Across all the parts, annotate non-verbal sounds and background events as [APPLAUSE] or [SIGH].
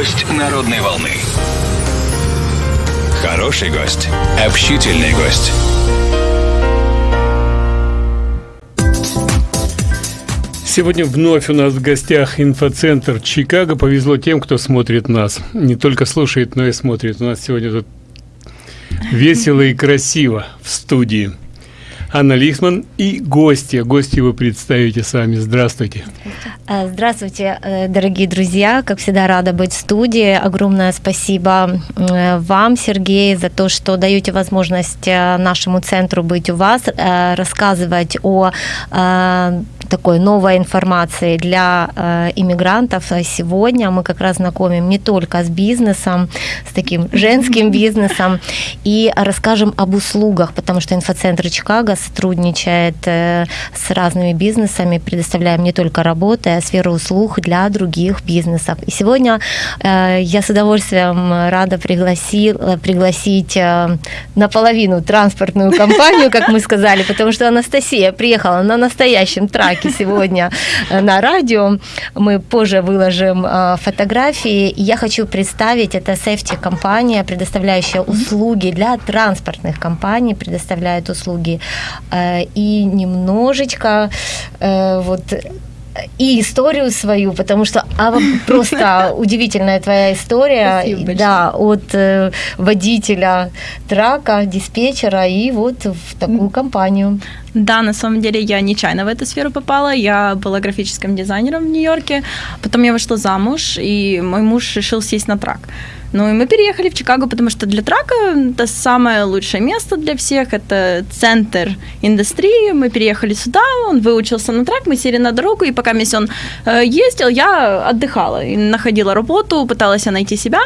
Гость народной волны. Хороший гость. Общительный гость. Сегодня вновь у нас в гостях инфоцентр Чикаго. Повезло тем, кто смотрит нас. Не только слушает, но и смотрит. У нас сегодня тут весело и красиво в студии. Анна Лихман и гости. Гости вы представите сами. Здравствуйте. Здравствуйте, э, дорогие друзья. Как всегда, рада быть в студии. Огромное спасибо вам, Сергей, за то, что даете возможность э, нашему центру быть у вас, э, рассказывать о такой новой информации для э, иммигрантов. Сегодня мы как раз знакомим не только с бизнесом, с таким [LAUGHS] женским бизнесом, и расскажем об услугах, потому что инфоцентр Чикаго сотрудничает э, с разными бизнесами, предоставляем не только работы, а сферу услуг для других бизнесов. И сегодня э, я с удовольствием рада пригласи, пригласить э, наполовину транспортную компанию, как мы сказали, потому что Анастасия приехала на настоящем траке рубрике сегодня э, на радио. Мы позже выложим э, фотографии. Я хочу представить, это Safety компания, предоставляющая услуги для транспортных компаний, предоставляет услуги. Э, и немножечко вот и историю свою, потому что а, [LAUGHS] просто удивительная твоя история, да, от э, водителя трака, диспетчера и вот в такую компанию. Да, на самом деле я нечаянно в эту сферу попала. Я была графическим дизайнером в Нью-Йорке. Потом я вышла замуж, и мой муж решил сесть на трак. Ну и мы переехали в Чикаго, потому что для трака это самое лучшее место для всех, это центр индустрии. Мы переехали сюда, он выучился на трак, мы сели на дорогу, и пока он э, ездил, я отдыхала и находила работу, пыталась найти себя.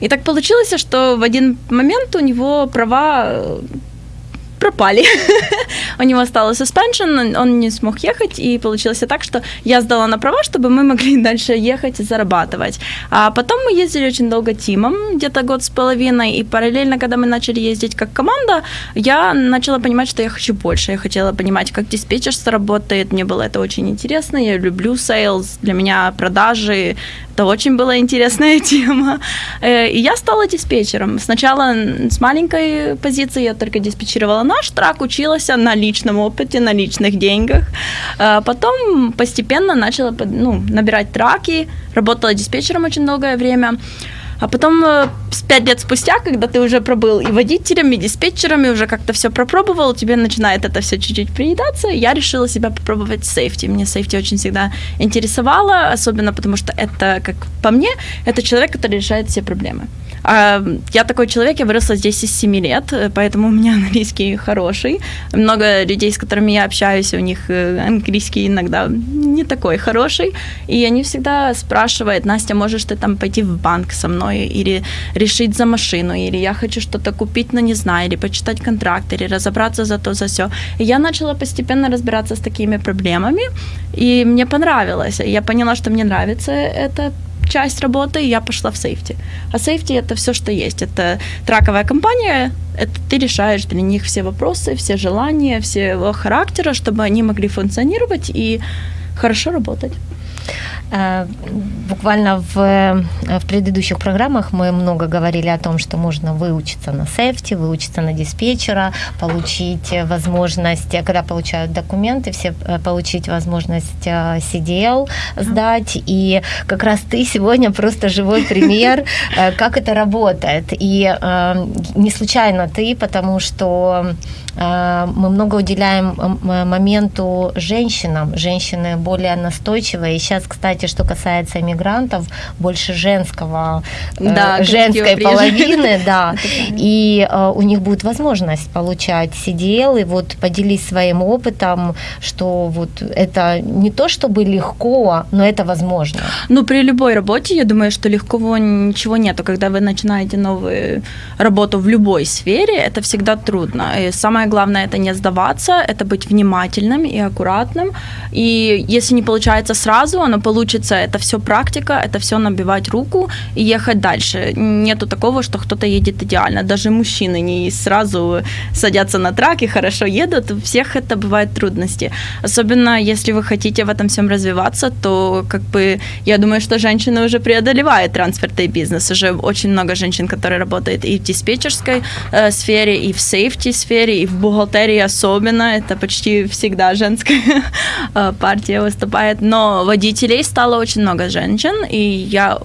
И так получилось, что в один момент у него права пропали. [LAUGHS] У него стало suspension, он не смог ехать, и получилось так, что я сдала на права, чтобы мы могли [LAUGHS] дальше ехать и зарабатывать. А потом мы ездили очень долго тимом, где-то год с половиной, и параллельно, когда мы начали ездить как команда, я начала понимать, что я хочу больше. Я хотела понимать, как диспетчерство работает, мне было это очень интересно, я люблю sales, для меня продажи это очень была интересная [LAUGHS] тема. Э, и я стала диспетчером. Сначала с маленькой позиции я только диспетчировала наш трак, училась на личном опыте, на личных деньгах. А потом постепенно начала ну, набирать траки, работала диспетчером очень долгое время. А потом, э, пять лет спустя, когда ты уже пробыл и водителем, и диспетчером, и уже как-то все пропробовал, тебе начинает это все чуть-чуть приедаться, я решила себя попробовать сейфти. Мне сейфти очень всегда интересовало, особенно потому что это, как по мне, это человек, который решает все проблемы. А, я такой человек, я выросла здесь из 7 лет, поэтому у меня [LAUGHS] английский хороший. Много людей, с которыми я общаюсь, у них э, английский иногда не такой хороший. И они всегда спрашивают, Настя, можешь ты там пойти в банк со мной или решить за машину, или я хочу что-то купить, но не знаю, или почитать контракт, или разобраться за то, за все. И я начала постепенно разбираться с такими проблемами, и мне понравилось. Я поняла, что мне нравится это часть работы, я пошла в сейфти. А сейфти это все, что есть. Это траковая компания, это ты решаешь для них все вопросы, все желания, всего характера, чтобы они могли функционировать и хорошо работать. Э, буквально в, э, в предыдущих программах мы много говорили о том, что можно выучиться на сефти, выучиться на диспетчера, получить возможность, когда получают документы, все э, получить возможность CDL сдать. И как раз ты сегодня просто живой пример, как это работает. И не случайно ты, потому что мы много уделяем моменту женщинам. Женщины более настойчивые. И сейчас, кстати, кстати, что касается иммигрантов, больше женского, э, да, женской половины, да, [LAUGHS] и э, у них будет возможность получать CDL, и вот поделись своим опытом, что вот это не то чтобы легко, но это возможно. Ну, при любой работе, я думаю, что легко ничего нету. Когда вы начинаете новую работу в любой сфере, это всегда трудно. И самое главное это не сдаваться, это быть внимательным и аккуратным. И если не получается сразу, оно получится, это все практика, это все набивать руку и ехать дальше. Нету такого, что кто-то едет идеально. Даже мужчины не сразу садятся на трак и хорошо едут. У всех это бывают трудности. Особенно если вы хотите в этом всем развиваться, то как бы я думаю, что женщины уже преодолевают транспортный бизнес. Уже очень много женщин, которые работают и в диспетчерской э, сфере, и в сейфти сфере, и в бухгалтерии особенно. Это почти всегда женская [LAUGHS] э, партия выступает. Но водителей стало очень много женщин, и я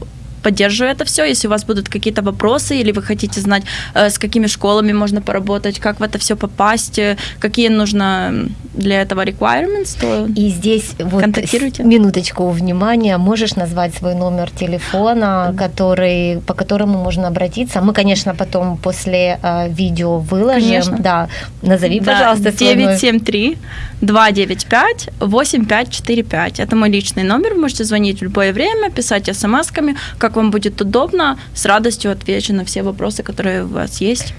поддерживаю это все. Если у вас будут какие-то вопросы или вы хотите знать, э, с какими школами можно поработать, как в это все попасть, э, какие нужно для этого requirements, то И здесь вот Контактируйте. минуточку внимания. Можешь назвать свой номер телефона, который, по которому можно обратиться? Мы, конечно, потом после э, видео выложим. Конечно. Да, назови, Да, пожалуйста, свой номер. 973 295 8545. Это мой личный номер. Вы можете звонить в любое время, писать смс-ками, как вам будет удобно. С радостью отвечу на все вопросы, которые у вас есть.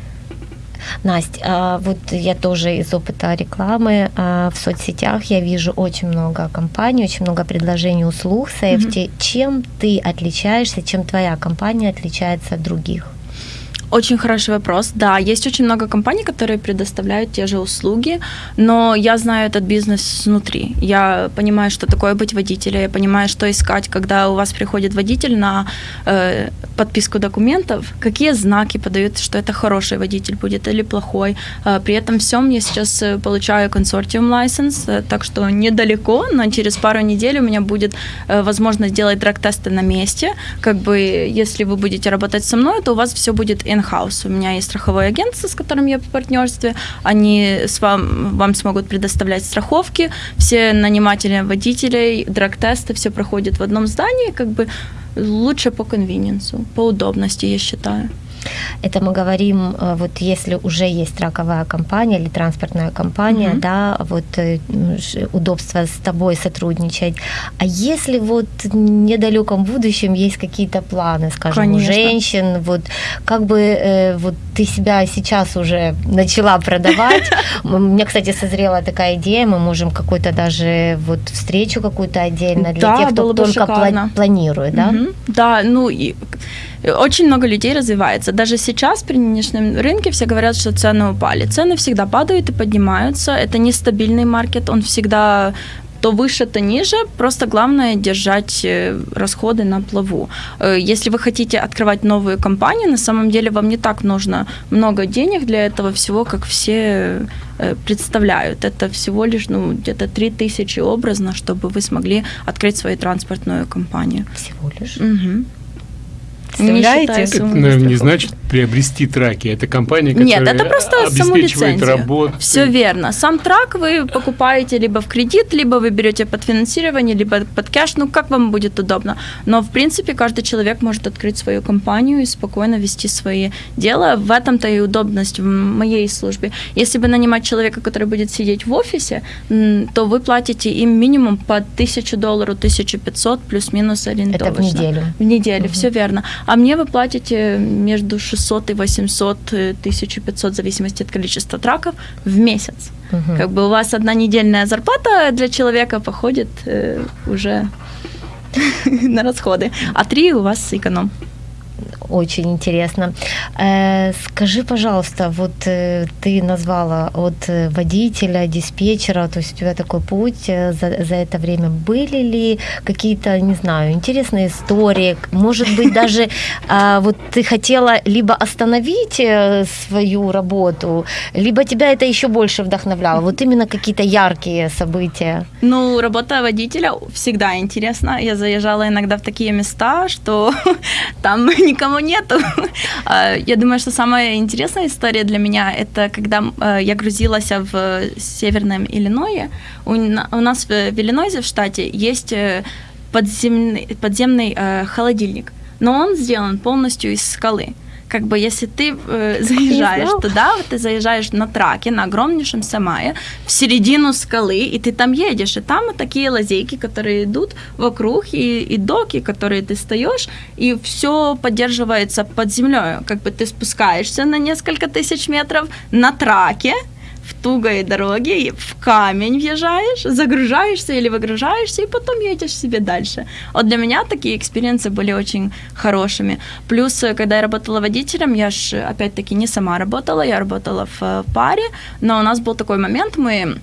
Настя, а, вот я тоже из опыта рекламы а, в соцсетях я вижу очень много компаний, очень много предложений услуг сейфти. Чем ты отличаешься, чем твоя компания отличается от других? Очень хороший вопрос. Да, есть очень много компаний, которые предоставляют те же услуги, но я знаю этот бизнес снутри. Я понимаю, что такое быть водителем, я понимаю, что искать, когда у вас приходит водитель на э, подписку документов, какие знаки подают, что это хороший водитель будет или плохой. Э, при этом всем я сейчас э, получаю консортиум license, э, так что недалеко, но через пару недель у меня будет э, возможность делать драг-тесты на месте. Как бы, если вы будете работать со мной, то у вас все будет in-house. У меня есть страховое агентство, с которым я в партнерстве. Они с вам, вам смогут предоставлять страховки. Все наниматели водителей, драг-тесты, все проходит в одном здании. Как бы лучше по конвениенсу, по удобности, я считаю. Это мы говорим, э, вот если уже есть траковая компания или транспортная компания, Мгм. да, вот э, удобство с тобой сотрудничать. А если вот в недалеком будущем есть какие-то планы, скажем, у Конечно. женщин, вот как бы э, вот ты себя сейчас уже начала продавать. [LAUGHS] У меня, кстати, созрела такая идея, мы можем какой-то даже вот встречу какую-то отдельно для Да, тех, кто только пла- планирует, да? Мгм. Да, ну и очень много людей развивается. Даже сейчас при нынешнем рынке все говорят, что цены упали. Цены всегда падают и поднимаются. Это нестабильный маркет, он всегда то выше, то ниже. Просто главное держать э, расходы на плаву. Э, Если вы хотите открывать новую компанию, на самом деле вам не так нужно много денег для этого всего, как все э, представляют. Это всего лишь ну, где-то 3000 образно, чтобы вы смогли открыть свою транспортную компанию. Всего лишь. Мгм. Представляете? считая Это, сумму наверное, не значит приобрести траки. Это компания, Нет, которая это просто обеспечивает работу. Все верно. Сам трак вы покупаете либо в кредит, либо вы берете под финансирование, либо под кэш, ну как вам будет удобно. Но в принципе каждый человек может открыть свою компанию и спокойно вести свои дела. В этом-то и удобность в моей службе. Если бы нанимать человека, который будет сидеть в офисе, то вы платите им минимум по 1000 долларов, 1500 плюс-минус ориентовочно. Это в неделю. В неделю, все верно. А мне вы платите между 600 и 800, э, 1500, в зависимости от количества траков, в месяц. Мгм. Как бы у вас одна недельная зарплата для человека походит э, уже [LAUGHS] на расходы, а три у вас эконом. Очень интересно. Э, скажи, пожалуйста, вот э, ты назвала от э, водителя, диспетчера, то есть у тебя такой путь за, за это время. Были ли какие-то, не знаю, интересные истории? Может быть, [LAUGHS] даже а, вот ты хотела либо остановить свою работу, либо тебя это еще больше вдохновляло? Вот именно какие-то яркие события. Ну, работа водителя всегда интересна. Я заезжала иногда в такие места, что [LAUGHS] там никого нету. [LAUGHS] А, Я думаю, что самая интересная история для меня это когда э, я грузилась в северном Иллиное. У на- у нас в Иллинойсе в штате есть э, подземный, подземный э, холодильник, но он сделан полностью из скалы. Как бы если ты э, [LAUGHS] заезжаешь туда, ты заезжаешь на траке, на огромнейшем Самае, в середину скалы, и ты там едешь, и там вот такие лазейки, которые идут вокруг, и, и доки, которые ты стоишь, и все поддерживается под землей. Как бы ты спускаешься на несколько тысяч метров на траке, в тугой дороге, в камень въезжаешь, загружаешься или выгружаешься, и потом едешь себе дальше. Вот для меня такие experience ы были очень хорошими. Плюс, э, когда я работала водителем, я же, опять-таки, не сама работала, я работала в э, паре, но у нас был такой момент, мы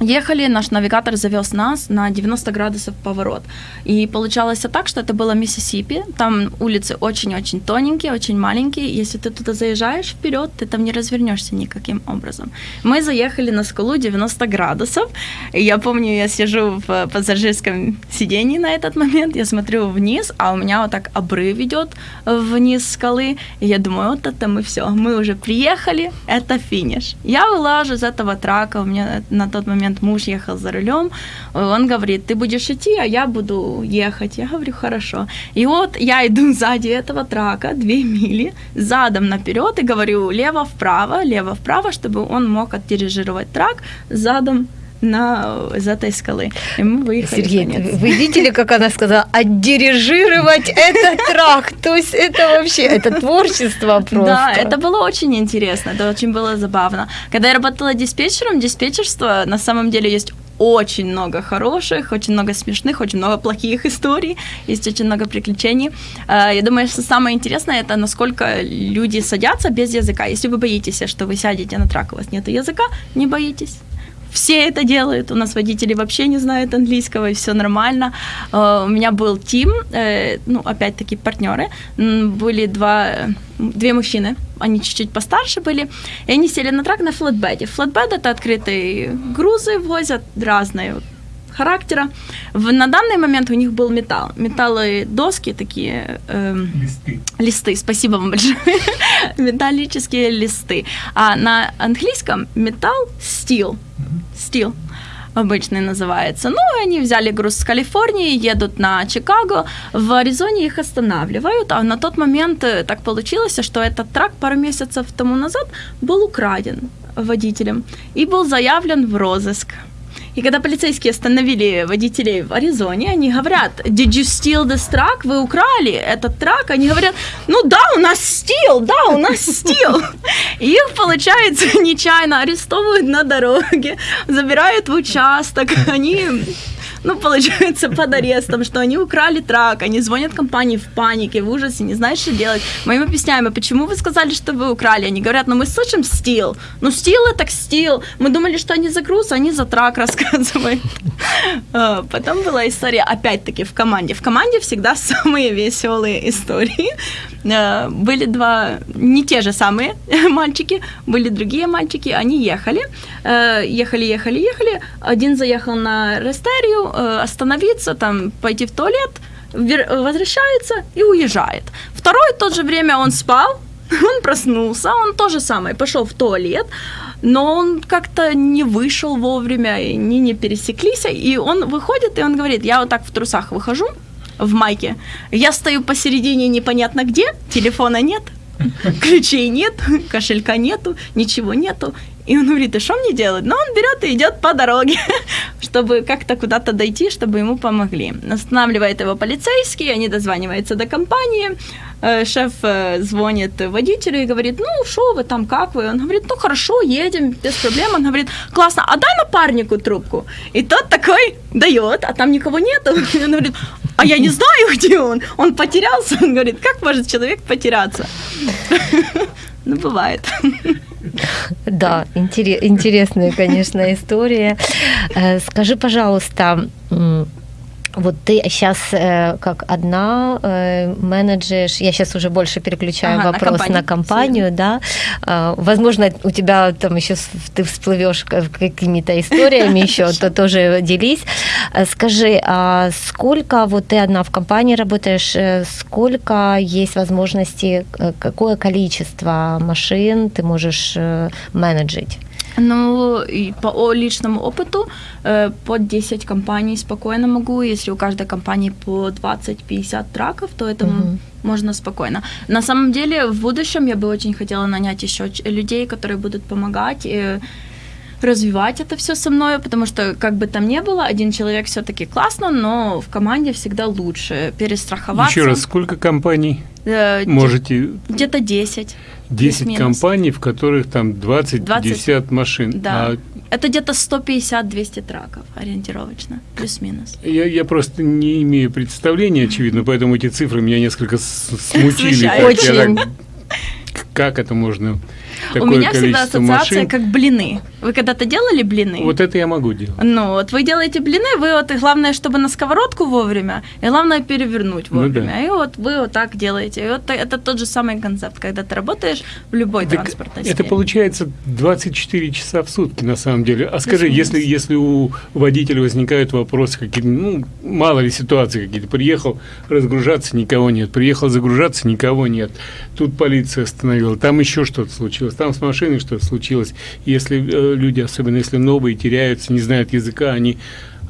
Ехали, наш навигатор завез нас на 90 градусов поворот. И получалось так, что это было Миссисипи. Там улицы очень-очень тоненькие, очень маленькие. Если ты туда заезжаешь вперед, ты там не развернешься никаким образом. Мы заехали на скалу 90 градусов. И я помню, я сижу в пассажирском сидении на этот момент, я смотрю вниз, а у меня вот так обрыв идет вниз скалы. И я думаю, вот это мы все, мы уже приехали, это финиш. Я вылажу из этого трака, у меня на тот момент момент муж ехал за рулем, он говорит, ты будешь идти, а я буду ехать. Я говорю, хорошо. И вот я иду [LAUGHS] сзади этого трака, две мили, задом наперед и говорю, лево-вправо, лево-вправо, чтобы он мог отдирижировать трак задом на, из этой скалы. И мы выехали. Сергей, вы видели, [LAUGHS] как она сказала, отдирижировать этот трак? То есть это вообще, это творчество просто. Да, это было очень интересно, это очень было забавно. Когда я работала диспетчером, диспетчерство на самом деле есть очень много хороших, очень много смешных, очень много плохих историй, есть очень много приключений. А, я думаю, что самое интересное это насколько люди садятся без языка. Если вы боитесь, что вы сядете на трак, у вас нет языка, не боитесь все это делают. У нас водители вообще не знают английского, и все нормально. Uh, у меня был тим, uh, ну, опять-таки, партнеры. Были два, две мужчины, они чуть-чуть постарше были, и они сели на трак на флетбеде. Флетбед — это открытые грузы, возят разные характера. В, на данный момент у них был металл. Металлы доски такие. Э, листы. Листы, спасибо вам большое. [LAUGHS] Металлические листы. А на английском металл steel. Steel обычный называется. Ну, они взяли груз с Калифорнии, едут на Чикаго, в Аризоне их останавливают, а на тот момент э, так получилось, что этот трак пару месяцев тому назад был украден водителем и был заявлен в розыск. И когда полицейские остановили водителей в Аризоне, они говорят, did you steal this truck? Вы украли этот трак? Они говорят, ну да, у нас стил, да, у нас стил. И их, получается, [LAUGHS] нечаянно арестовывают на дороге, забирают в участок, они ну, получается, под арестом, что они украли трак, они звонят компании в панике, в ужасе, не знают, что делать. Мы им объясняем, а почему вы сказали, что вы украли? Они говорят, ну мы слышим стил. Ну стил это стил. Мы думали, что они за груз, а они за трак рассказывают. А, потом была история, опять-таки, в команде. В команде всегда самые веселые истории. А, были два, не те же самые [LAUGHS] мальчики, были другие мальчики, они ехали, а, ехали, ехали, ехали. Один заехал на Рестерию, э, остановиться, там, пойти в туалет, возвращается и уезжает. Второй в то же время он спал, [LAUGHS] он проснулся, он то же самое, пошел в туалет, но он как-то не вышел вовремя, они не пересеклись, и он выходит, и он говорит, я вот так в трусах выхожу, в майке, я стою посередине непонятно где, телефона нет, [LAUGHS] ключей нет, [LAUGHS] кошелька нету, ничего нету, и он говорит, и что мне делать? Ну, он берет и идет по дороге, [LAUGHS] чтобы как-то куда-то дойти, чтобы ему помогли. Останавливает его полицейский, они дозваниваются до компании, э, шеф э, звонит водителю и говорит, ну, что вы там, как вы? Он говорит, ну, хорошо, едем, без проблем. Он говорит, классно, а дай напарнику трубку. И тот такой дает, а там никого нету. [LAUGHS] И он говорит, а я не знаю, [LAUGHS] где он. Он потерялся. Он говорит, как может человек потеряться? Ну, бывает. Да, интересная, конечно, история. Э, скажи, пожалуйста, вот ты сейчас э, как одна э, менеджешь, я сейчас уже больше переключаю ага, вопрос на компанию, на компанию да. Э, возможно, у тебя там еще ты всплывешь какими-то историями еще, [LAUGHS] то тоже делись. Э, скажи, а сколько вот ты одна в компании работаешь, э, сколько есть возможности, э, какое количество машин ты можешь менеджить? Ну, и по личному опыту э, по 10 компаний спокойно могу. Если у каждой компании по 20-50 траков, то это угу. можно спокойно. На самом деле, в будущем я бы очень хотела нанять еще людей, которые будут помогать. И развивать это все со мной, потому что как бы там ни было, один человек все-таки классно, но в команде всегда лучше перестраховаться. Еще раз, сколько компаний Э, можете? Где-то 10. 10 плюс-минус. компаний, в которых там 20-50 машин. Да. А Это где-то 150-200 траков ориентировочно, плюс-минус. я, я просто не имею представления, очевидно, поэтому эти цифры меня несколько [LAUGHS] смутили. Очень. Как это можно? Такое У меня всегда ассоциация машин. как блины. Вы когда-то делали блины? Вот это я могу делать. Ну, вот вы делаете блины, вы вот, и главное, чтобы на сковородку вовремя, и главное перевернуть Ну вовремя. да. И вот вы вот так делаете. И вот это тот же самый концепт, когда ты работаешь в любой Так транспортной это сфере. получается 24 часа в сутки на самом деле. А скажи, если, если у водителя возникают вопросы какие-то, ну, мало ли ситуации какие-то, приехал разгружаться, никого нет, приехал загружаться, никого нет, тут полиция остановила, там еще что-то случилось, там с машиной что-то случилось. Если э, люди, особенно если новые, теряются, не знают языка, они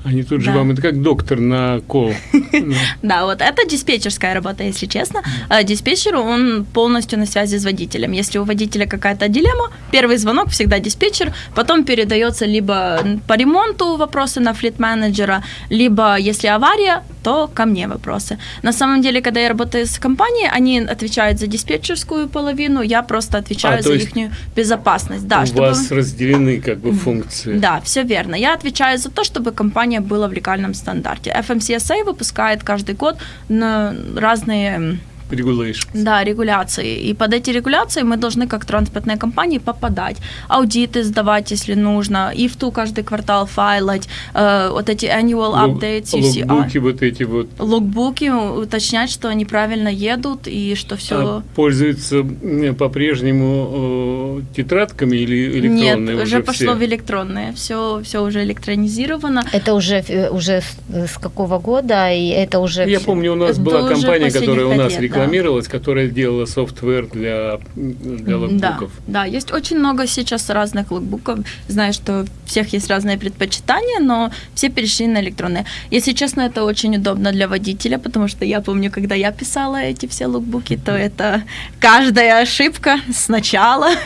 они тут же Да. вам, это как доктор на кол. [LAUGHS] [LAUGHS] Да, вот это диспетчерская работа, если честно. А Диспетчер, он полностью на связи с водителем. Если у водителя какая-то дилемма, первый звонок всегда диспетчер, потом передается либо по ремонту вопросы на флит-менеджера, либо если авария, то ко мне вопросы. На самом деле, когда я работаю с компанией, они отвечают за диспетчерскую половину, я просто отвечаю А, за их безопасность. Да, у чтобы... вас разделены как бы функции. Да, все верно. Я отвечаю за то, чтобы компания была в легальном стандарте. FMCSA выпускает каждый год на разные Regulations. да, регуляции. И под эти регуляции мы должны, как транспортные компании, попадать. Аудиты сдавать, если нужно. И в ту каждый квартал файлать. э, вот эти annual Лог- updates. Логбуки вот эти вот Логбуки, уточнять, что они правильно едут и что все... А пользуются м, по-прежнему э, тетрадками или электронные Нет, уже, уже пошло в все? электронные. Все, все уже электронизировано. Это уже, э, уже с, с какого года, и это уже... Я всё- помню, у нас Это была компания, которая у нас лет, да. рекламировалась, которая делала софтвер для, для Да, логбуков. да, есть очень много сейчас разных логбуков. Знаю, что у всех есть разные предпочитания, но все перешли на электронные. Если честно, это очень удобно для водителя, потому что я помню, когда я писала эти все логбуки, то это каждая ошибка сначала. [LAUGHS]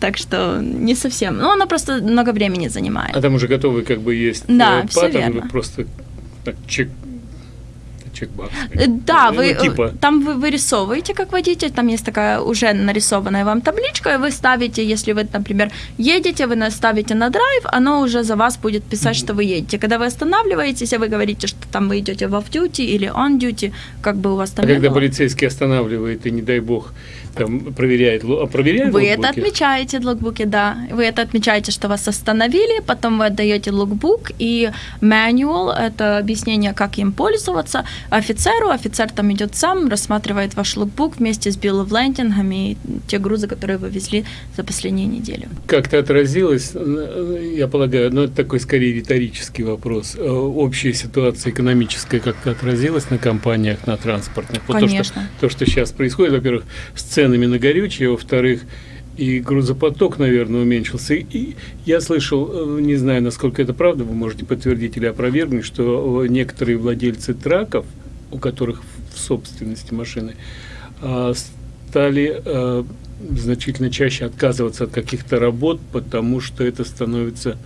Так что не совсем. Ну, она просто много времени занимает. А там уже готовы как бы есть Да, э, паттерн, вы просто так, чек, чекбокс. Э, Да, Ну, вы э, типа. там вы вырисовываете как водитель, там есть такая уже нарисованная вам табличка, и вы ставите, если вы, например, едете, вы ставите на драйв, оно уже за вас будет писать, что вы едете. Когда вы останавливаетесь, и вы говорите, что там вы идете в off-duty или on-duty, как бы у вас там А когда было. полицейский останавливает и, не дай бог, там проверяет, а проверяет Вы это логбуки? отмечаете в логбуке, да. Вы это отмечаете, что вас остановили, потом вы отдаете логбук и manual, это объяснение, как им пользоваться, офицеру. Офицер там идет сам, рассматривает ваш логбук вместе с lading и те грузы, которые вы везли за последнюю неделю. Как-то отразилось, я полагаю, ну это такой скорее риторический вопрос, э, общая ситуация экономическая как-то отразилась на компаниях, на транспортных? Вот То, что, Конечно. то, что сейчас происходит, во-первых, с ценами на горючее, во-вторых, и грузопоток, наверное, уменьшился. И, я слышал, э, не знаю, насколько это правда, вы можете подтвердить или опровергнуть, что э, некоторые владельцы траков, у которых в собственности машины, а, стали э, значительно чаще отказываться от каких-то работ, потому что это становится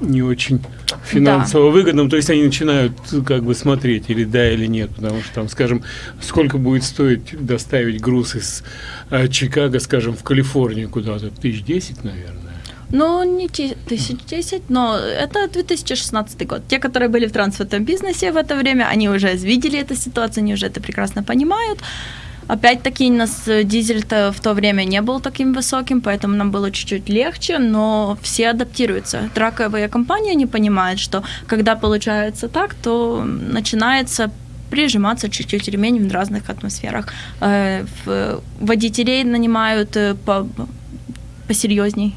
не очень финансово выгодным. То есть они начинают как бы смотреть, или да, или нет, потому что там, скажем, сколько будет стоить доставить груз из э, Чикаго, скажем, в Калифорнию куда-то? Тысяч десять, наверное. Ну, не те- тысяч десять, но это 2016 год. Те, которые были в транспортном бизнесе в это время, они уже видели эту ситуацию, они уже это прекрасно понимают. Опять-таки, у нас э, дизель-то в то время не был таким высоким, поэтому нам было чуть-чуть легче, но все адаптируются. Траковые компании не понимают, что когда получается так, то начинается прижиматься чуть-чуть ремень в разных атмосферах. Э, Водителей нанимают э, по, посерьезней,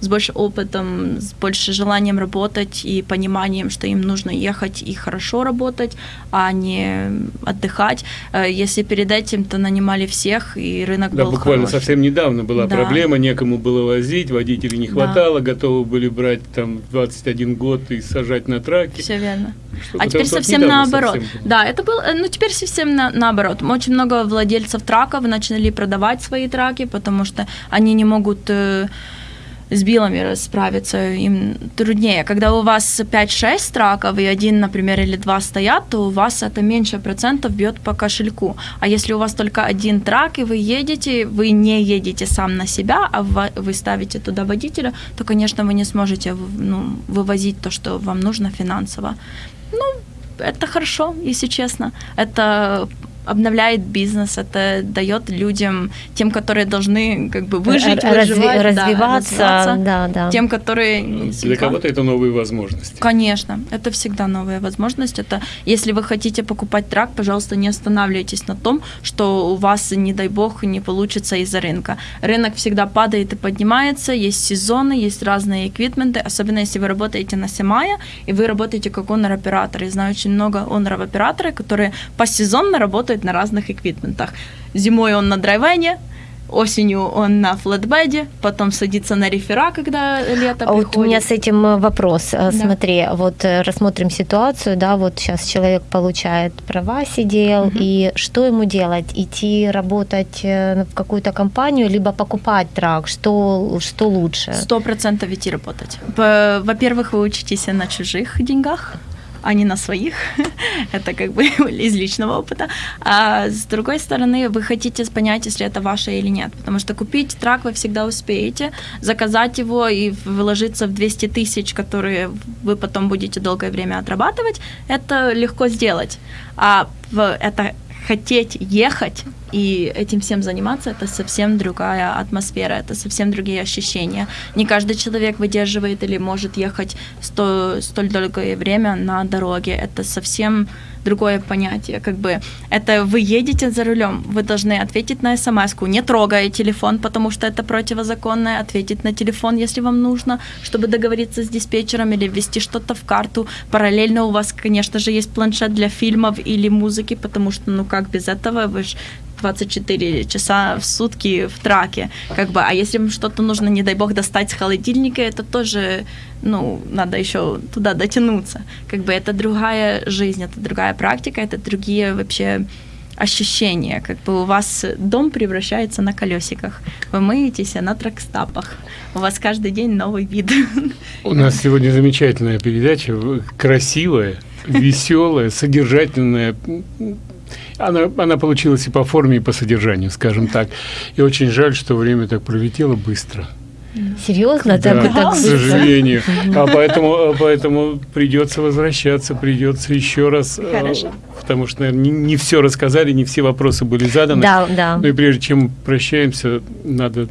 с больше опытом, с больше желанием работать и пониманием, что им нужно ехать и хорошо работать, а не отдыхать. Э, Если перед этим то нанимали всех, и рынок Да, был буквально хороший. совсем недавно была Да. проблема, некому было возить, водителей не Да. хватало, готовы были брать там 21 год и сажать на траке. Все верно. Что-то А теперь совсем наоборот. совсем. Да, это было, э, ну теперь совсем на- наоборот. Очень много владельцев траков начали продавать свои траки, потому что они не могут э, с билами справиться им труднее. Когда у вас 5-6 траков и один, например, или два стоят, то у вас это меньше процентов бьет по кошельку. А если у вас только один трак, и вы едете, вы не едете сам на себя, а вы ставите туда водителя, то, конечно, вы не сможете ну, вывозить то, что вам нужно финансово. Ну, это хорошо, если честно. Это обновляет бизнес, это дает людям, тем, которые должны как бы выжить, Разви- выживать, развиваться, да, развиваться, да, да. тем, которые... Для кого-то это новые возможности. Конечно, это всегда новая возможность. Это если вы хотите покупать трак, пожалуйста, не останавливайтесь на том, что у вас, не дай бог, не получится из-за рынка. Рынок всегда падает и поднимается, есть сезоны, есть разные эквипменты, особенно если вы работаете на Семая, и вы работаете как онор-оператор. Я знаю очень много оноров-операторов, которые посезонно работают работает на разных эквипментах. Зимой он на драйвене, осенью он на флетбеде, потом садится на рефера, когда лето а приходит. Вот у меня с этим э, вопрос. Э, Да. Смотри, вот э, рассмотрим ситуацию, да, вот сейчас человек получает права, сидел, Мгм. и что ему делать? Идти работать в какую-то компанию, либо покупать трак? Что, что лучше? Сто процентов идти работать. Во-первых, вы учитесь на чужих деньгах, а не на своих. [LAUGHS] Это как бы [LAUGHS] из личного опыта. А с другой стороны, вы хотите понять, если это ваше или нет. Потому что купить трак вы всегда успеете, заказать его и вложиться в 200 тысяч, которые вы потом будете долгое время отрабатывать, это легко сделать. А это хотеть ехать и этим всем заниматься, это совсем другая атмосфера, это совсем другие ощущения. Не каждый человек выдерживает или может ехать сто, столь долгое время на дороге. Это совсем другое понятие. Как бы это вы едете за рулем, вы должны ответить на смс не трогая телефон, потому что это противозаконно, ответить на телефон, если вам нужно, чтобы договориться с диспетчером или ввести что-то в карту. Параллельно у вас, конечно же, есть планшет для фильмов или музыки, потому что, ну как без этого, вы же 24 часа в сутки в траке. Как бы, а если вам что-то нужно, не дай бог, достать с холодильника, это тоже, ну, надо еще туда дотянуться. Как бы это другая жизнь, это другая практика, это другие вообще ощущения, как бы у вас дом превращается на колесиках, вы мыетесь на тракстапах, у вас каждый день новый вид. У нас сегодня замечательная передача, красивая, [LAUGHS] веселая, содержательная. Она, она получилась и по форме, и по содержанию, скажем так. И очень жаль, что время так пролетело быстро. Серьезно? Да, Так, так к сожалению. А [LAUGHS] поэтому, а поэтому придется возвращаться, придется еще раз. э, Хорошо. Потому что, наверное, не, не все рассказали, не все вопросы были заданы. Да, да. Ну и прежде чем прощаемся, надо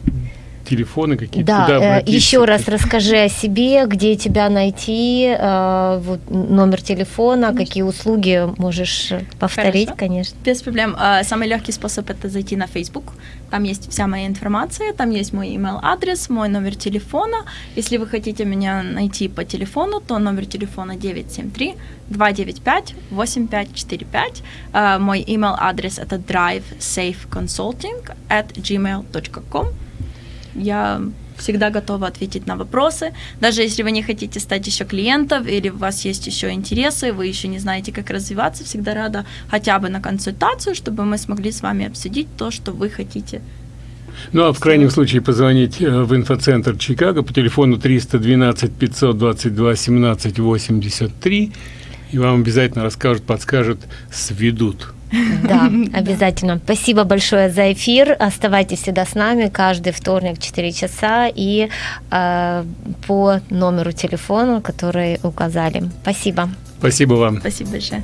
телефоны какие-то. Да, куда э, еще раз расскажи о себе, где тебя найти, э, вот, номер телефона, какие услуги можешь повторить, Хорошо. конечно. Без проблем. А, Самый легкий способ это зайти на Facebook. Там есть вся моя информация, там есть мой email адрес, мой номер телефона. Если вы хотите меня найти по телефону, то номер телефона 973 295 8545. А, Мой email адрес это drivesafeconsulting at gmail.com. Я всегда готова ответить на вопросы. Даже если вы не хотите стать еще клиентом или у вас есть еще интересы, вы еще не знаете, как развиваться, всегда рада хотя бы на консультацию, чтобы мы смогли с вами обсудить то, что вы хотите. Ну, а в крайнем случае позвонить э, в инфоцентр Чикаго по телефону 312 522 17 83, и вам обязательно расскажут, подскажут, сведут. [LAUGHS] Да, обязательно. Спасибо большое за эфир. Оставайтесь всегда с нами каждый вторник в 4 часа и э, по номеру телефона, который указали. Спасибо. Спасибо вам. Спасибо большое.